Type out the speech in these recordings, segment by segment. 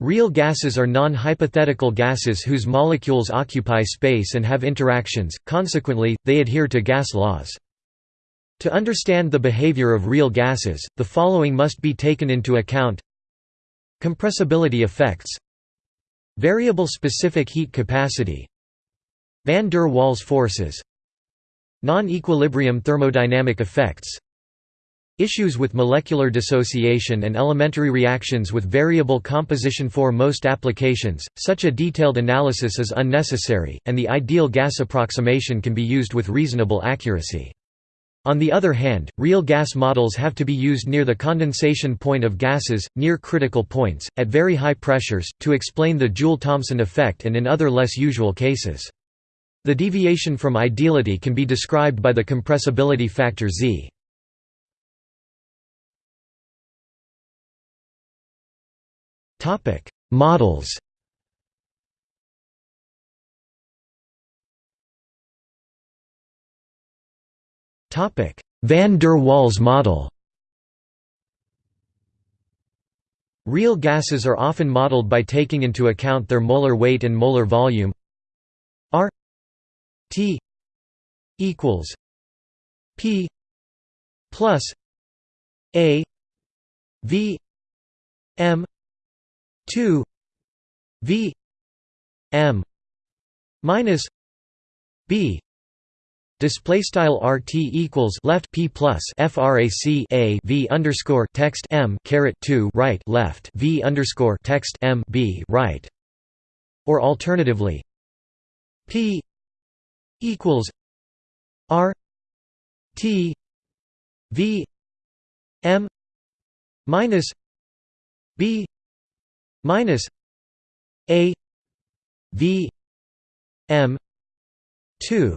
Real gases are non-hypothetical gases whose molecules occupy space and have interactions, consequently, they adhere to gas laws. To understand the behavior of real gases, the following must be taken into account. Compressibility effects. Variable specific heat capacity. Van der Waals forces. Non-equilibrium thermodynamic effects Issues with molecular dissociation and elementary reactions with variable composition For most applications, such a detailed analysis is unnecessary, and the ideal gas approximation can be used with reasonable accuracy. On the other hand, real gas models have to be used near the condensation point of gases, near critical points, at very high pressures, to explain the Joule-Thomson effect and in other less usual cases. The deviation from ideality can be described by the compressibility factor Z. Topic: Models. Topic: Van der Waals model. Real gases are often modeled by taking into account their molar weight and molar volume. R T equals P plus A V M 2 v m minus b Display style RT equals left P plus FRAC A V underscore text M caret two right left V underscore text M B right. Or alternatively P equals R T V M minus B minus a v m 2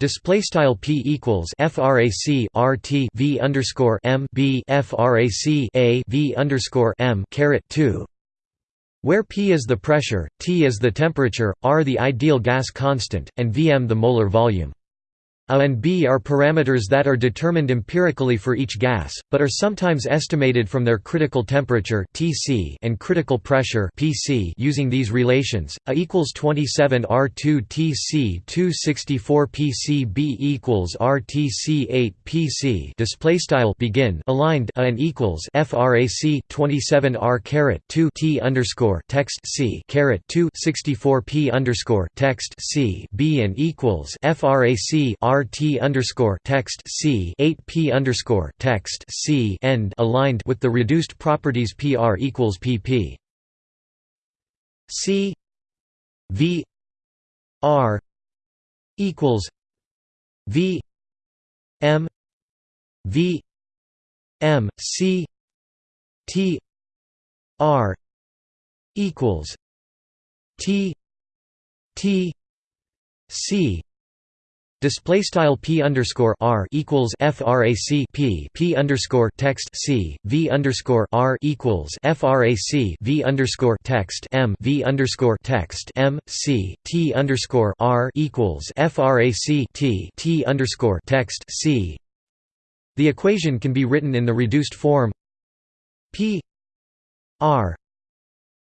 Display style p equals frac rt v underscore m b frac a v underscore m caret two, where p is the pressure, t is the temperature, r the ideal gas constant, and vm the molar volume. A and B are parameters that are determined empirically for each gas, but are sometimes estimated from their critical temperature (Tc) and critical pressure (Pc) using these relations. A equals 27 R2 Tc 264 Pc B equals RTC 8 Pc. Display style begin aligned A and equals frac 27 R caret 2 T underscore text C caret 2 64 P underscore text C B and equals frac R RT underscore text C eight P underscore text C end aligned with the reduced properties PR equals PP C V R equals V M V M C T R equals T T C Display style p underscore r equals frac p p underscore text c v underscore r equals frac v underscore text m v underscore text m c t underscore r equals frac t t underscore text c. The equation can be written in the reduced form p r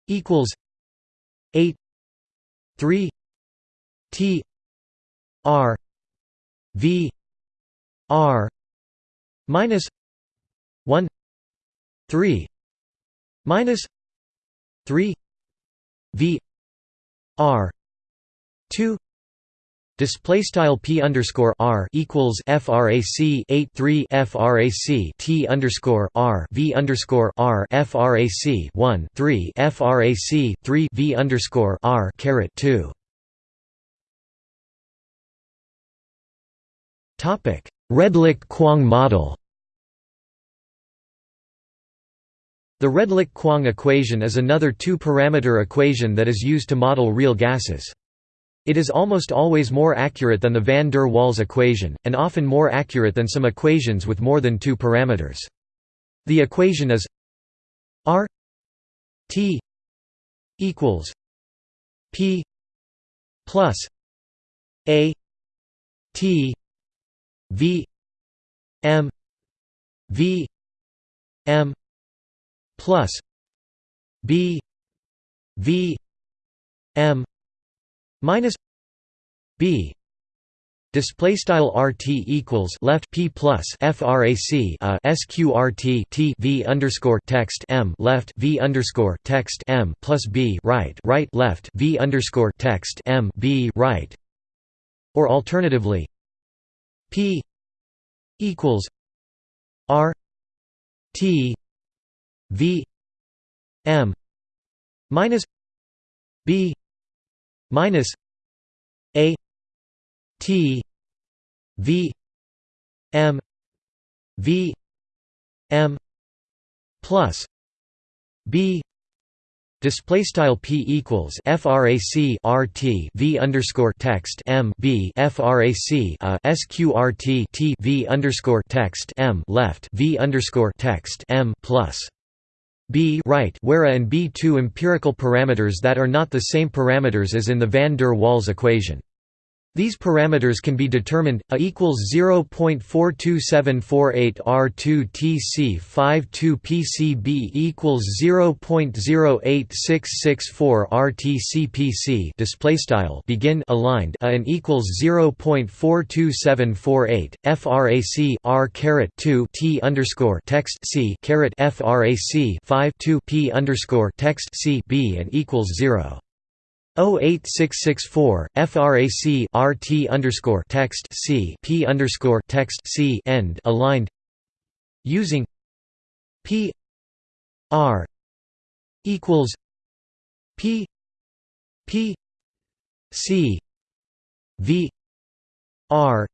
equals eight three t r V R minus one three minus three V R two Display style p underscore r equals frac 8 3 frac t underscore r v underscore r frac 1 3 frac 3 v underscore r caret 2 Redlich-Kwong model The Redlich-Kwong equation is another two-parameter equation that is used to model real gases. It is almost always more accurate than the van der Waals equation, and often more accurate than some equations with more than two parameters. The equation is R T equals P plus A T V M V M plus B v m minus b. Display style RT equals left P plus FRAC a uh, SQRT T V underscore text M left V underscore text M plus B right right left V underscore text M B right. Or alternatively P equals R T V M minus B minus A T V M V M plus B Display style p equals frac rt v underscore text m b frac a uh, sqrt t v underscore text m left v underscore text m plus b right where a and b two empirical parameters that are not the same parameters as in the van der Waals equation. These parameters can be determined a equals 0.42748 R2 TC 52 PCB equals 0.08664 RTC PC display style begin aligned a and equals 0.42748 frac R caret 2 T underscore text C caret frac 5 2 P underscore text C B and equals 0. 08664 frac rt underscore text c p underscore text c end aligned using p r equals p p c v r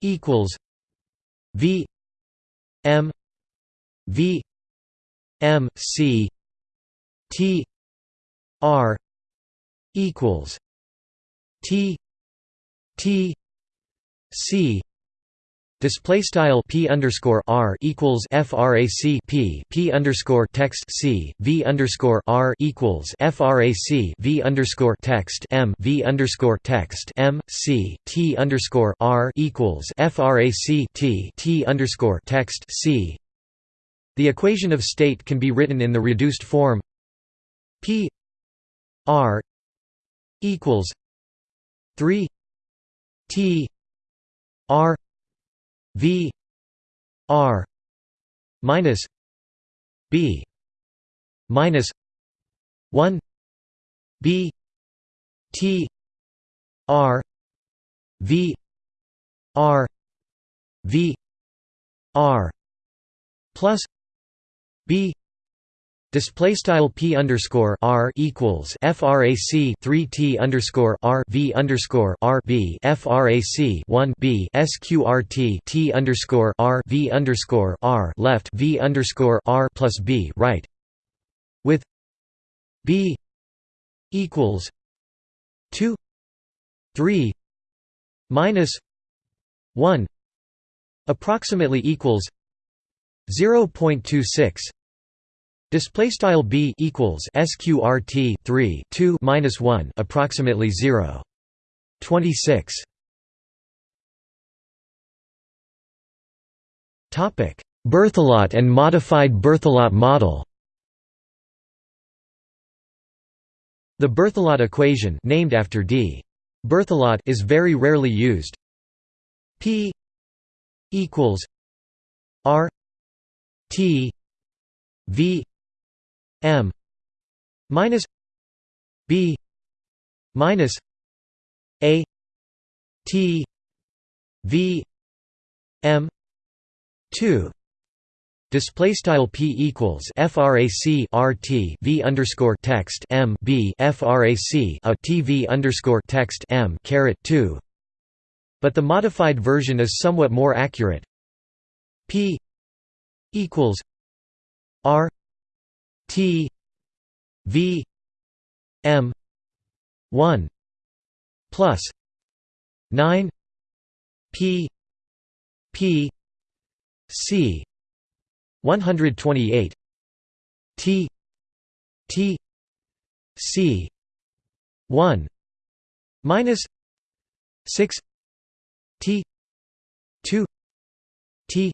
equals v m v m c t r equals T T C Display style p underscore r equals frac p p underscore text c v underscore r equals frac v underscore text m v underscore text m c t underscore r equals frac t t underscore text c. The equation of state can be written in the reduced form p r equals 3 T R V R minus B minus 1 B T R V R V R plus B Display style p underscore r equals frac 3 t underscore r v underscore r b frac 1 b sqrt t underscore r v underscore r left v underscore r plus b right with b equals 2 3 minus 1 approximately equals 0.26 Display style b equals sqrt 3 2 minus 1 approximately 0. 26. Topic: Berthelot and modified Berthelot model. The Berthelot equation, named after D. Berthelot, is very rarely used. P equals R T V M minus B minus A T V M two Display style p equals frac rt v underscore text m b frac a t v underscore text m caret two, but the modified version is somewhat more accurate. p equals r T V M one plus nine P P C one hundred twenty eight T T C one minus six T two T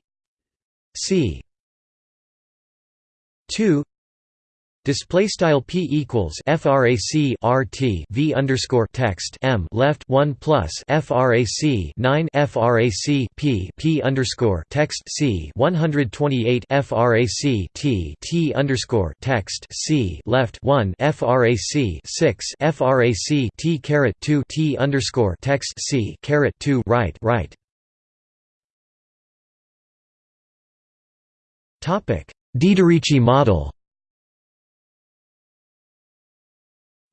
C two Display style p equals frac rt v underscore text m left one plus frac 9 frac p p underscore text c 128 frac t t underscore text c left one frac 6 frac t caret 2 t underscore text c caret 2 right right. Topic Dieterici model.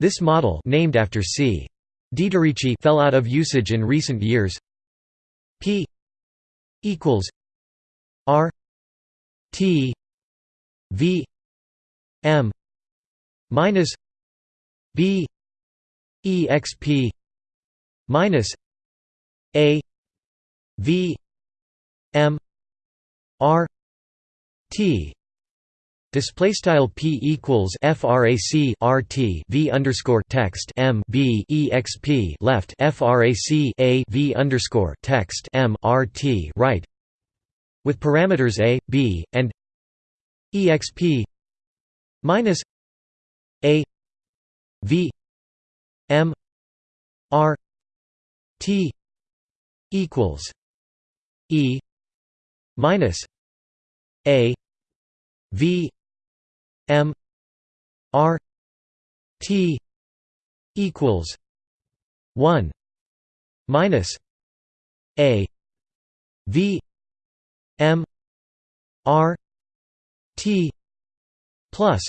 This model named after C. Dieterici fell out of usage in recent years. P equals R T V M minus B exp minus A V M R T Display style p equals frac rt v underscore text m b exp left frac a v underscore text m rt right, with parameters a, b, and exp minus a v m r t equals e minus a v M R T equals one minus A V M R T plus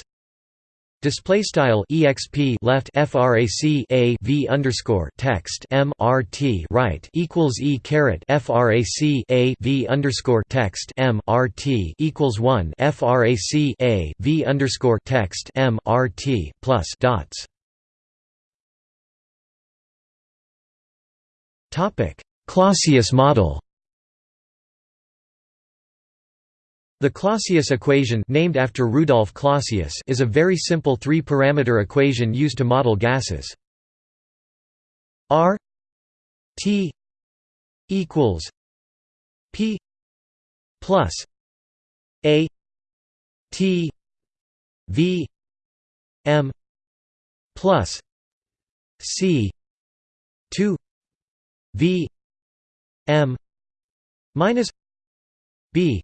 Display style exp left frac a v underscore text m r t right equals e caret frac a v underscore text m r t equals one frac a v underscore text m r t plus dots. Topic Clausius model. The Clausius equation named after Rudolf Clausius is a very simple three-parameter equation used to model gases. R T equals P plus A T V M plus C two V M minus B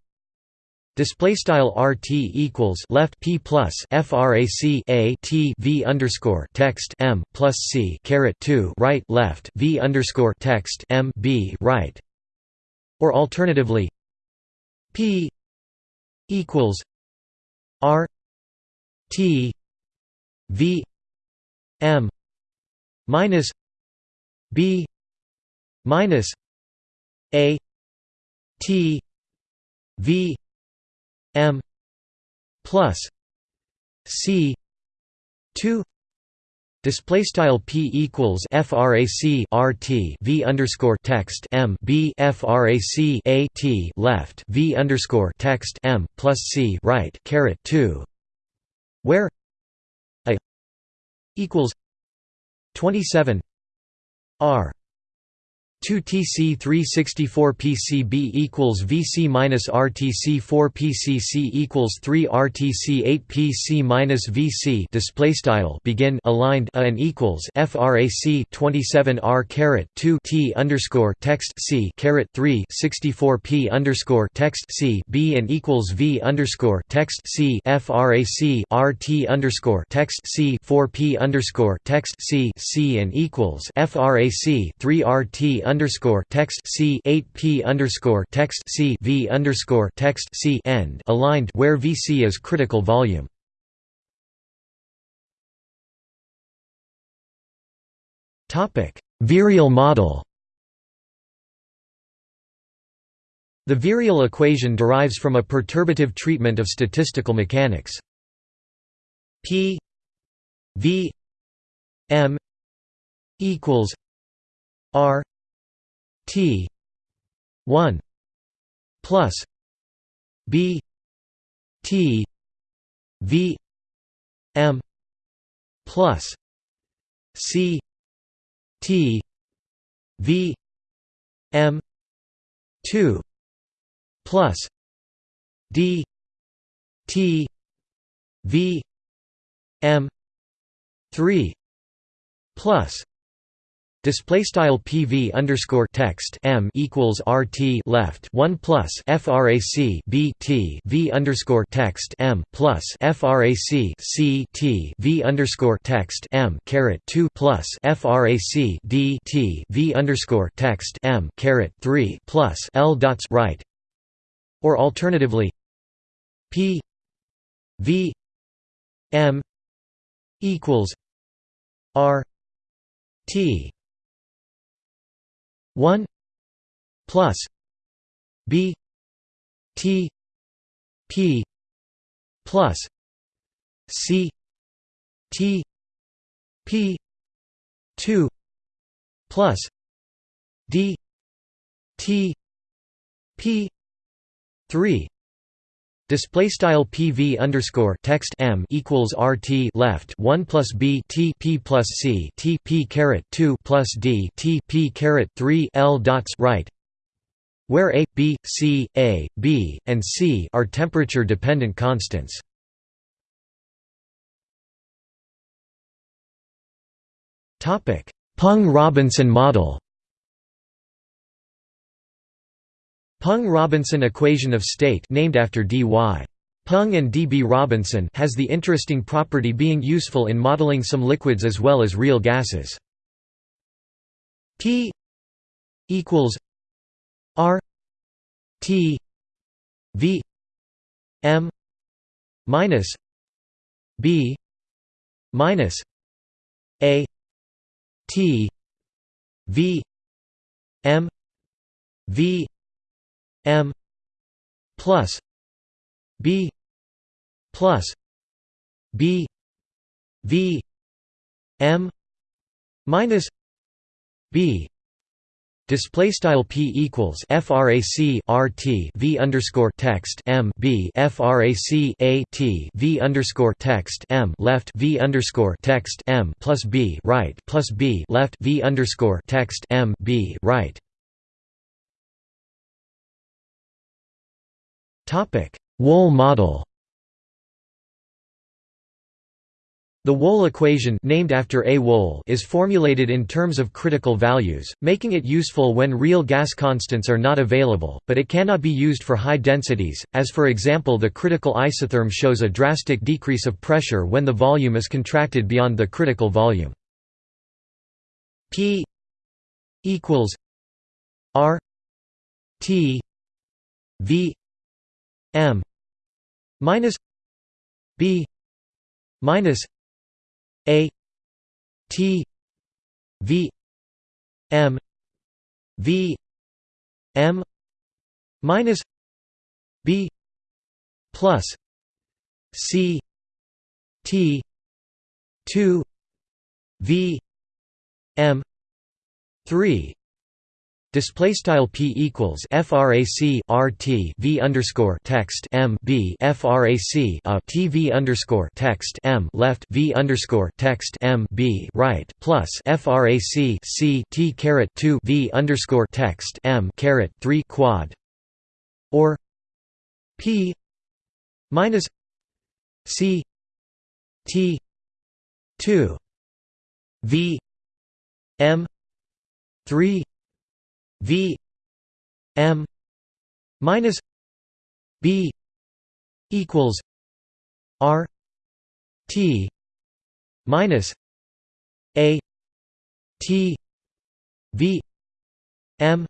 Display style RT equals left P plus FRAC A T V underscore text M plus C caret two right left V underscore text M B right. Or alternatively P equals R T V M minus B minus A T V M plus C two Display style p equals frac rt v underscore text m b frac a t left v underscore text m plus c right caret two, where a equals twenty seven r 2 TC 364 PCB equals VC minus RTC 4 PCC equals 3 RTC 8 PC minus VC display style begin aligned a and equals frac 27 R caret 2 T underscore text C caret 3 64 P underscore text C B and equals V underscore text C frac RT underscore text C 4 P underscore text C C and equals frac 3 RT underscore text C eight P underscore text C V underscore text C end aligned where VC is critical volume. Topic Virial model The virial equation derives from a perturbative treatment of statistical mechanics. P V M equals R T one plus B T V M plus C T V M two plus D T V m 3 plus Display style PV underscore text M equals RT left one plus FRAC B T V underscore text M plus FRAC C T V underscore text M caret two plus FRAC D T V underscore text M caret three plus L dots right. Or alternatively P V M equals R T 1 plus b t p plus c t p 2 plus d t p 3 Display style PV underscore text M equals RT left one plus B T P plus C T P caret two plus D T P caret three L dots right where A, B, C, A, B, and C are temperature dependent constants. Topic Peng-Robinson model Peng-Robinson equation of state named after D.Y. Peng and D.B. Robinson has the interesting property being useful in modeling some liquids as well as real gases. P equals R T V M minus B minus A T V M V M plus B plus B V M minus B Display style p equals frac rt v underscore text m b frac a t v underscore text m left v underscore text m plus b right plus b left v underscore text m b right. Wohl model The Wohl equation named after A. Wohl is formulated in terms of critical values, making it useful when real gas constants are not available, but it cannot be used for high densities, as for example the critical isotherm shows a drastic decrease of pressure when the volume is contracted beyond the critical volume. P equals R T V M minus B minus A T V M V M minus B plus C T two V M three Display style p equals frac rt v underscore text m b frac a uh, t v underscore text m left v underscore text m b right plus frac c t caret two v underscore text m caret three quad or p minus c t two v m three V M minus B equals R T minus A T V M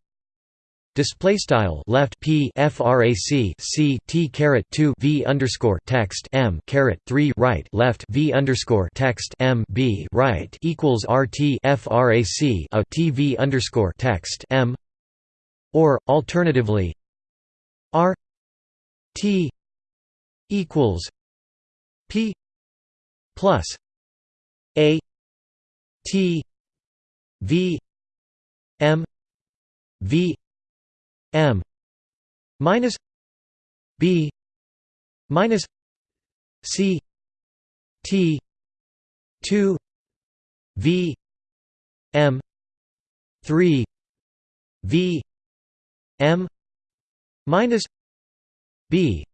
Display style left p frac c t caret two v underscore text m caret three right left v underscore text m b right equals rt frac a t v underscore text m. Or alternatively r t equals p plus a t v m v M minus B minus C T two V M three V M minus B.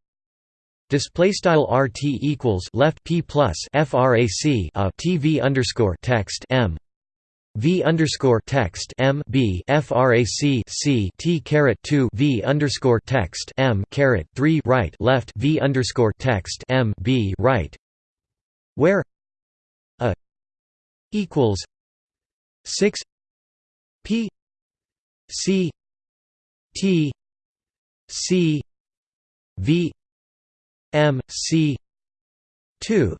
Display style RT equals left P plus FRAC a uh, TV underscore text M V underscore text M B FRAC C T caret two V underscore text M caret three right left V underscore text M B right where a equals six P C T C V M C two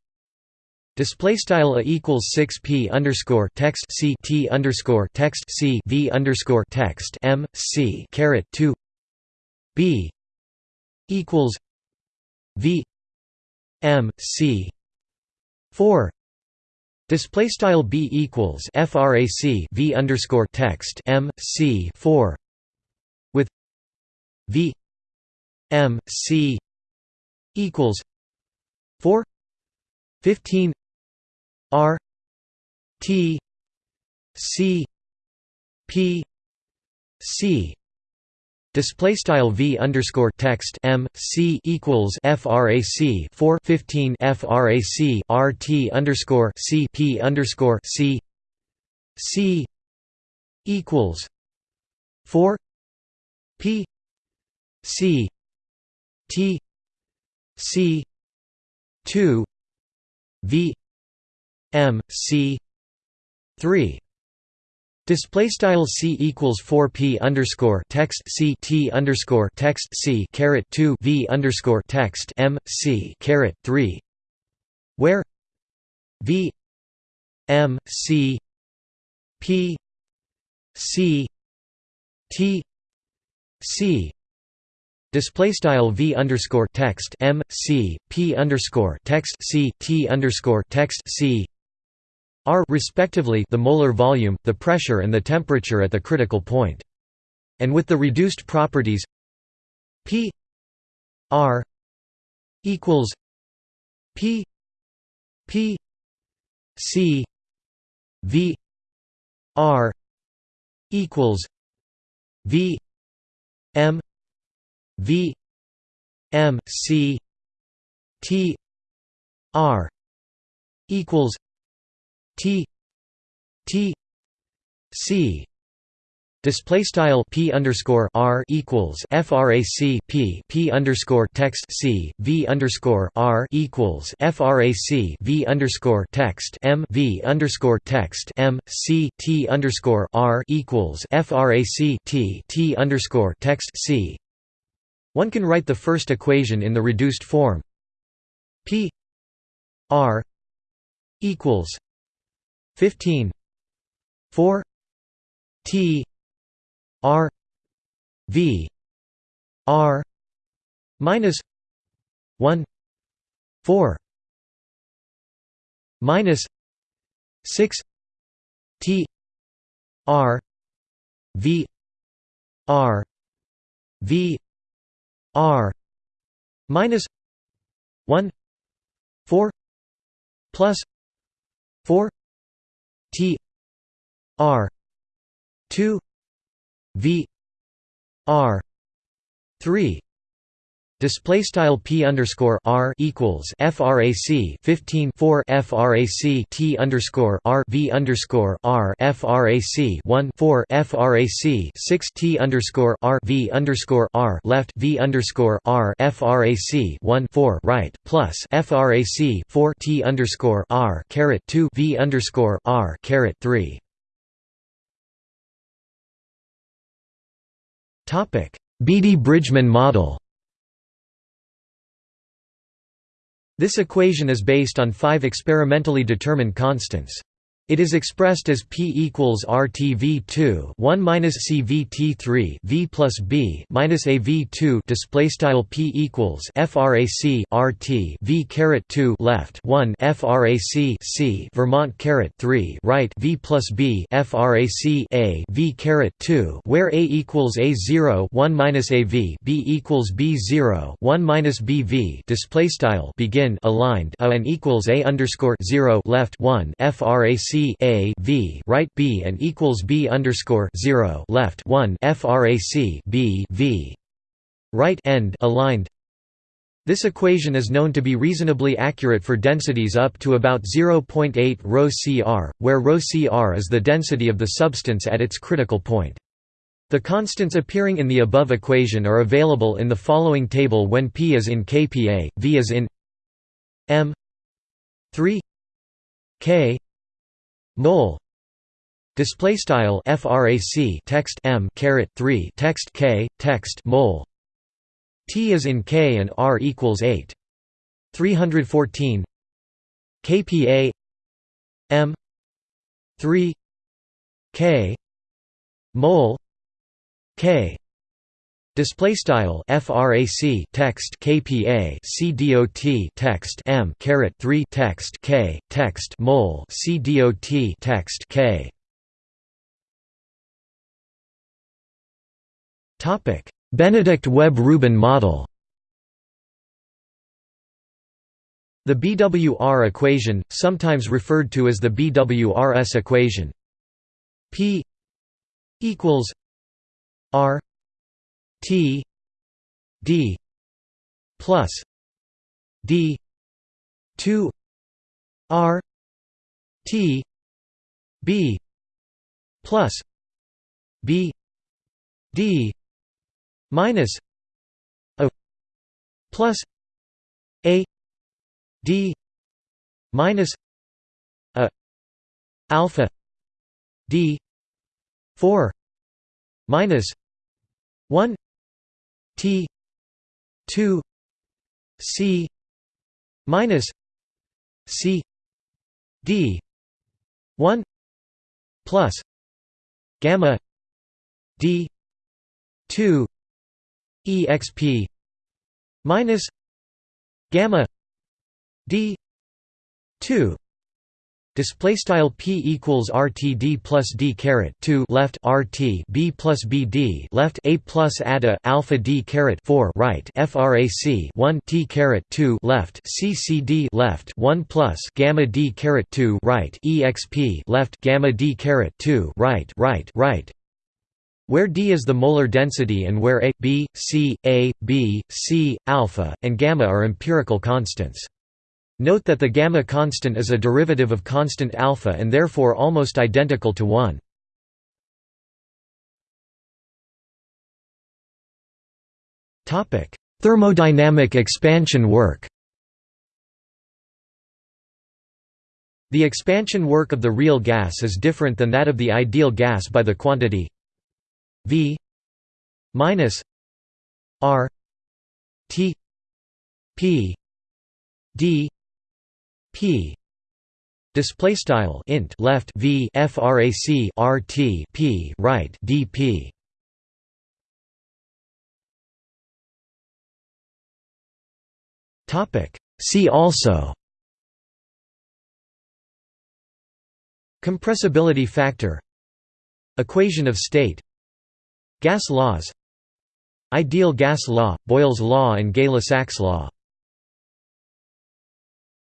Display style a equals six p underscore text c t underscore text c v underscore text m c caret two. B equals v m c four. Display style b equals frac v underscore text m c four. With v m c equals 4 15 r t c p c. Display style v underscore text m c equals frac 4 15 frac rt underscore c p underscore c. C equals 4 p c t C two V M C three. Display style c equals four p underscore text c t underscore text c caret two v underscore text m c caret three, where v m c p c t c. Display style v underscore text m c p underscore text c t underscore text c r respectively the molar volume, the pressure, and the temperature at the critical point. And with the reduced properties p r equals p p c v r equals v m V M C T R equals T T C Display style p underscore r equals frac p p underscore text c v underscore r equals frac v underscore text m v underscore text m c t underscore r equals frac t t underscore text c. One can write the first equation in the reduced form. P r equals 15 4 t r v r minus 1 4 minus 6 t r v r v R minus one four plus four T R two V R three Display style p underscore r equals frac 15 4 frac t underscore r v underscore r frac 1 4 frac 6 t underscore r v underscore r left v underscore r frac 1 4 right plus frac 4 t underscore r caret 2 v underscore r caret 3. Topic Beattie-Bridgeman model This equation is based on five experimentally determined constants. It is expressed as P equals RTV2 1 minus CVT3 V plus B minus AV2 display style P equals FRAC RT V caret 2 left 1 FRAC C Vermont caret 3 right V plus B FRAC A V caret 2 where A equals A0 1 minus AV B equals B0 1 minus BV display style begin aligned A and equals A underscore 0 left 1 FRAC C A V right B and equals B underscore zero left one FRAC B V right end aligned This equation is known to be reasonably accurate for densities up to about 0.8 ρ cr, where ρ cr is the density of the substance at its critical point. The constants appearing in the above equation are available in the following table when P is in kPa, V is in m 3 k mol display style frac text m caret 3 text k text mol T is in K and R equals 8. 314 kPa m 3 k mol k display style frac text kPa cdot text m caret 3 text k text mol cdot text k. Topic. Benedict Webb-Rubin model. The BWR equation, sometimes referred to as the BWRS equation. P equals R T D plus D two R T B plus B D minus a plus a d minus a alpha d 4 minus 1 t 2 c minus c d 1 plus gamma d 2 exp minus gamma d 2 Display style p equals rtd plus d caret 2 left rt b plus bd left a plus ada alpha d caret 4 right frac 1 t caret 2 left ccd left 1 plus gamma d caret 2 right exp left gamma d caret 2 right right right where d is the molar density and where a, b, c, a, b, c, alpha, and gamma are empirical constants. Note that the gamma constant is a derivative of constant alpha and therefore almost identical to 1. Topic: Thermodynamic expansion work The expansion work of the real gas is different than that of the ideal gas by the quantity V minus R T P D P. Display style int left v frac rt p right dp topic. See also. Compressibility factor. Equation of state. Gas laws. Ideal gas law, Boyle's law and Gay-Lussac's law